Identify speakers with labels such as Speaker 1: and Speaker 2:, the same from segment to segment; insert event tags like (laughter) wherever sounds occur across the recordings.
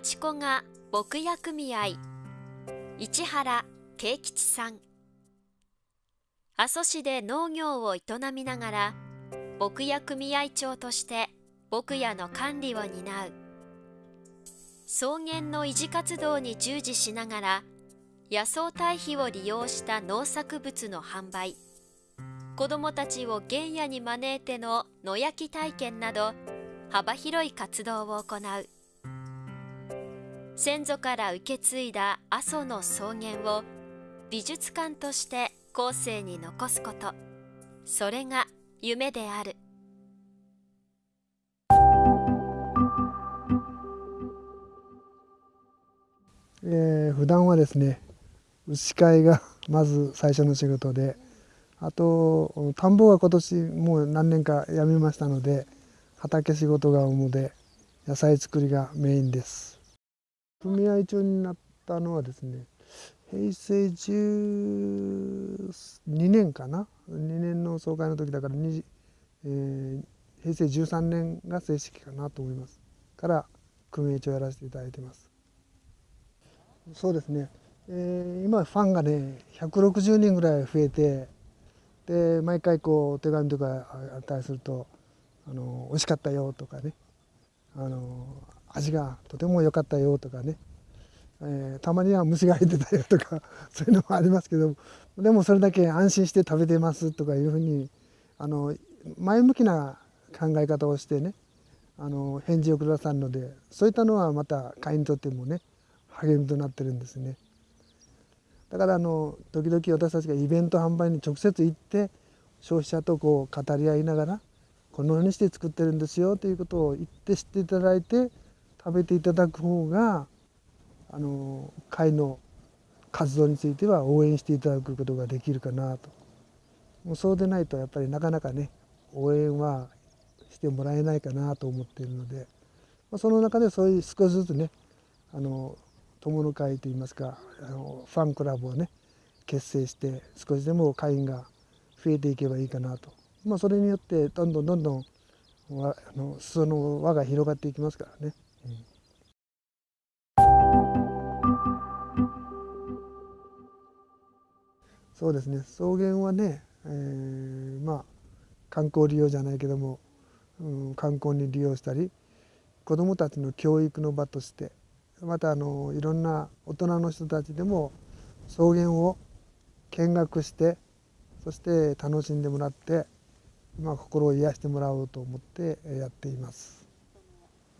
Speaker 1: 内子が牧野組合市原慶吉さん。阿蘇市で農業を営みながら牧野組合長として牧野の管理を担う。草原の維持活動に従事しながら野草堆肥を利用した農作物の販売。子どもたちを原野に招いての野焼き体験など幅広い活動を行う。先祖から受け継いだ阿蘇の草原を美術館として後世に残すこと。それが夢である。
Speaker 2: えー、普段はですね牛飼いが (laughs) まず最初の仕事であと田んぼは今年もう何年かやめましたので畑仕事が主で野菜作りがメインです。組合長になったのはですね平成12年かな？2年の総会の時だから、えー、平成13年が正式かなと思いますから組合長やらせていただいてます。そうですね、えー、今ファンがね160人ぐらい増えてで毎回こう手紙とかあったりすると「あの美味しかったよ」とかねあの「味がとても良かったよ」とかね、えー、たまには虫が入ってたよとか (laughs) そういうのもありますけどでもそれだけ安心して食べてますとかいうふうにあの前向きな考え方をしてねあの返事をくださるのでそういったのはまた会員にとってもね励みとなってるんですね。だからあの時々私たちがイベント販売に直接行って消費者とこう語り合いながらこのようにして作ってるんですよということを言って知っていただいて食べていただく方があの会の活動については応援していただくことができるかなともうそうでないとやっぱりなかなかね応援はしてもらえないかなと思っているので、まあ、その中でそういう少しずつねあの友の会といいますかあのファンクラブをね結成して少しでも会員が増えていけばいいかなと、まあ、それによってどんどんどんどんあの裾の輪が広がっていきますからね。そうですね草原はね、えー、まあ観光利用じゃないけども、うん、観光に利用したり子どもたちの教育の場としてまたあのいろんな大人の人たちでも草原を見学してそして楽しんでもらって、まあ、心を癒してもらおうと思ってやっています。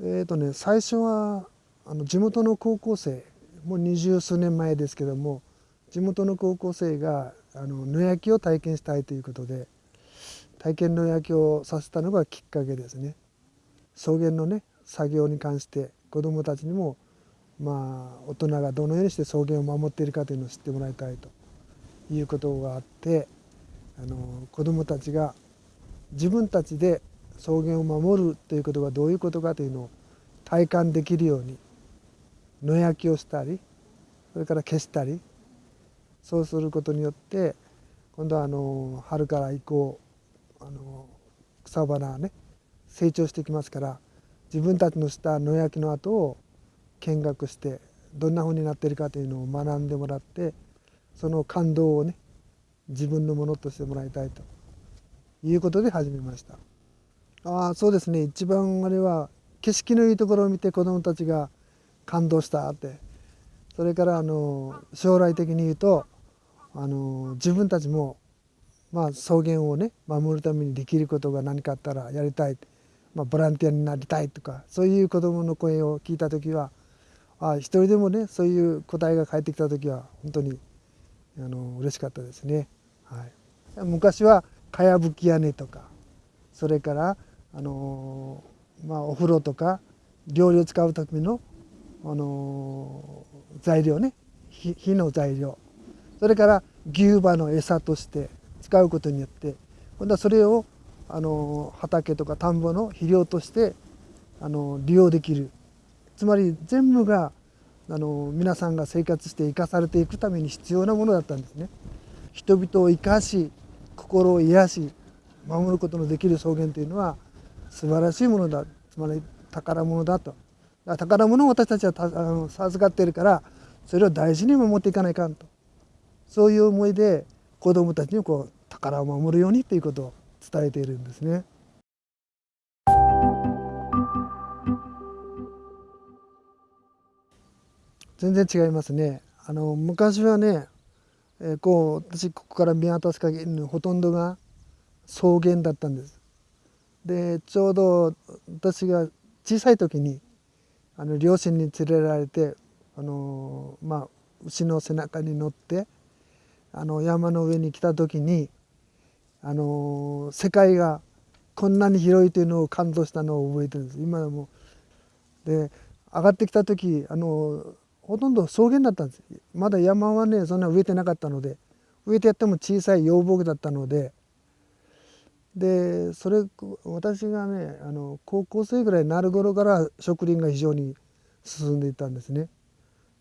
Speaker 2: えーとね、最初はあの地元の高校生もう二十数年前ですけども地元の高校生があの野焼きを体験したいということで体験野焼きをさせたのがきっかけですね。草原のね作業に関して子どもたちにもまあ、大人がどのようにして草原を守っているかというのを知ってもらいたいということがあってあの子どもたちが自分たちで草原を守るということがどういうことかというのを体感できるように野焼きをしたりそれから消したりそうすることによって今度はあの春から以降あの草花がね成長してきますから自分たちのした野焼きの跡を見学してどんなふうになってるかというのを学んでもらってその感動をね自分のものとしてもらいたいということで始めました。ああそうですね。一番あれは景色のいいところを見て子どもたちが感動したって。それからあの将来的に言うとあの自分たちもまあ草原をね守るためにできることが何かあったらやりたい、まあ、ボランティアになりたいとかそういう子どもの声を聞いた時はあ一人でもねそういう答えが返ってきた時は本当にあの嬉しかったですね。はい、昔はかやぶき屋根とかそれからあの、まあ、お風呂とか料理を使うための、あの材料ね。火の材料。それから牛馬の餌として使うことによって今度はそれをあの畑とか田んぼの肥料としてあの利用できる。つまり全部があの皆さんが生活して生かされていくために必要なものだったんですね。人々を生かし心を癒し守ることのできる草原というのは素晴らしいものだつまり宝物だと宝物を私たちはあの授かっているからそれを大事に守っていかないかんとそういう思いで子どもたちにこう宝を守るようにということを伝えているんですね。全然違いますね。あの昔はね、えー、こう私ここから見渡す限りのほとんどが草原だったんです。でちょうど私が小さい時にあの両親に連れられてあの、まあ、牛の背中に乗ってあの山の上に来た時にあの世界がこんなに広いというのを感動したのを覚えてるんです今でも。で上がってきた時あのほとんど草原だったんですまだ山はねそんな植えてなかったので植えてやっても小さい幼木だったのででそれ私がねあの高校生ぐらいになる頃から植林が非常に進んでいたんですね。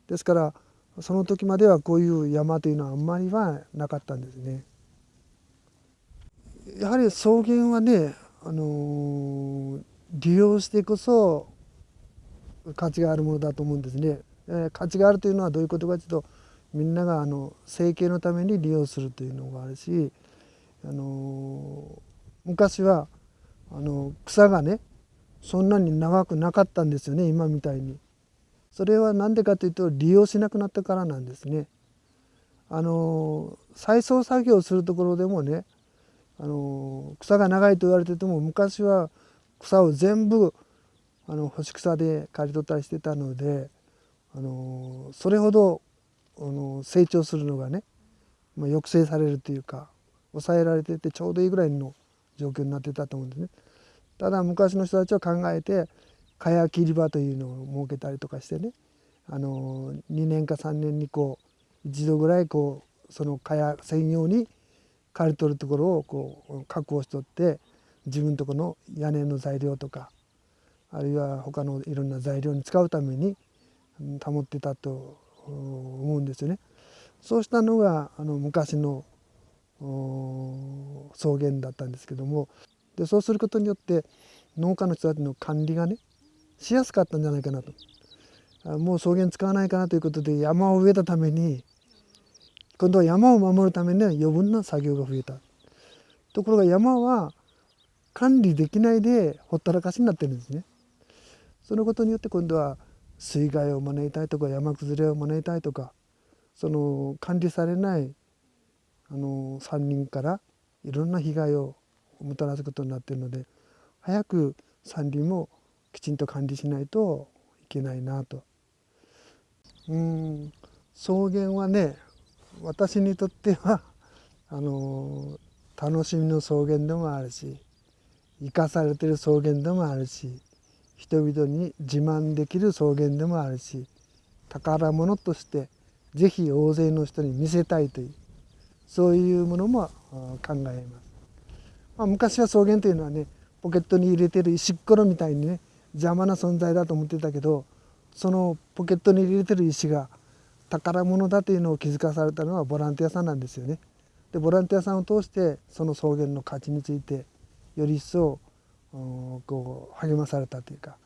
Speaker 2: ですからその時まではこういう山というのはあんまりはなかったんですね。やはり草原はね、あの利用してこそ価値があるものだと思うんですね。えー、価値があるというのはどういうことかというとみんながあの生計のために利用するというのがあるし、あの昔はあの草がねそんなに長くなかったんですよね今みたいに。それは何でかというと利用しなくなったからなんですね。あの再送作業するところでもねあの草が長いと言われてても昔は草を全部あの干し草で刈り取ったりしてたのであのそれほどあの成長するのがね、まあ、抑制されるというか抑えられててちょうどいいぐらいの状況になってたと思うんですね。ただ昔の人たちは考えて蚊帳切り場というのを設けたりとかしてねあの2年か3年にこう一度ぐらいこうその蚊帳専用に刈り取るところをこう確保しとって自分とこの屋根の材料とかあるいは他のいろんな材料に使うために保ってたと思うんですよね。そうしたのがあの昔の草原だったんですけども。でそうすることによって農家の人たちの管理がねしやすかったんじゃないかなと。もう草原使わないかなということで山を植えたために今度は山を守るためには余分な作業が増えた。ところが山は管理できないでほったらかしになってるんですね。そのことによって今度は水害を招いたいとか山崩れを招いたいとかその管理されないあの山林からいろんな被害をもたらすことになってるので早く山林もきちんと管理しないといけないなと。うん草原はね私にとってはあの楽しみの草原でもあるし生かされてる草原でもあるし人々に自慢できる草原でもあるし宝物として是非大勢の人に見せたいというそういうものも考えます。まあ、昔は草原というのはねポケットに入れてる石ころみたいにね邪魔な存在だと思ってたけどそのポケットに入れてる石が宝物だというのを気づかされたのはボランティアさんなんですよね。でボランティアさんを通してその草原の価値についてより一層こう励まされたというか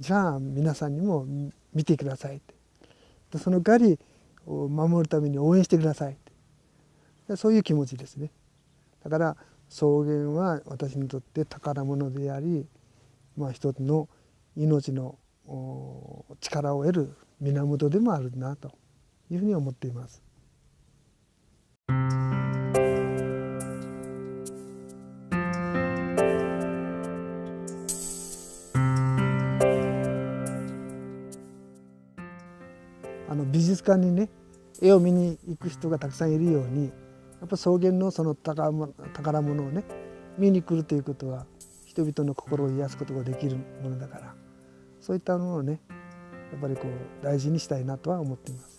Speaker 2: じゃあ皆さんにも見てくださいってでその代わり守るために応援してくださいってそういう気持ちですねだから草原は私にとって宝物であり、まあ、一つの命の力を得る源でもあるなというふうに思っています。あの美術館にね絵を見に行く人がたくさんいるようにやっぱ草原のその宝物をね見に来るということは人々の心を癒すことができるものだからそういったものをねやっぱりこう大事にしたいなとは思っています。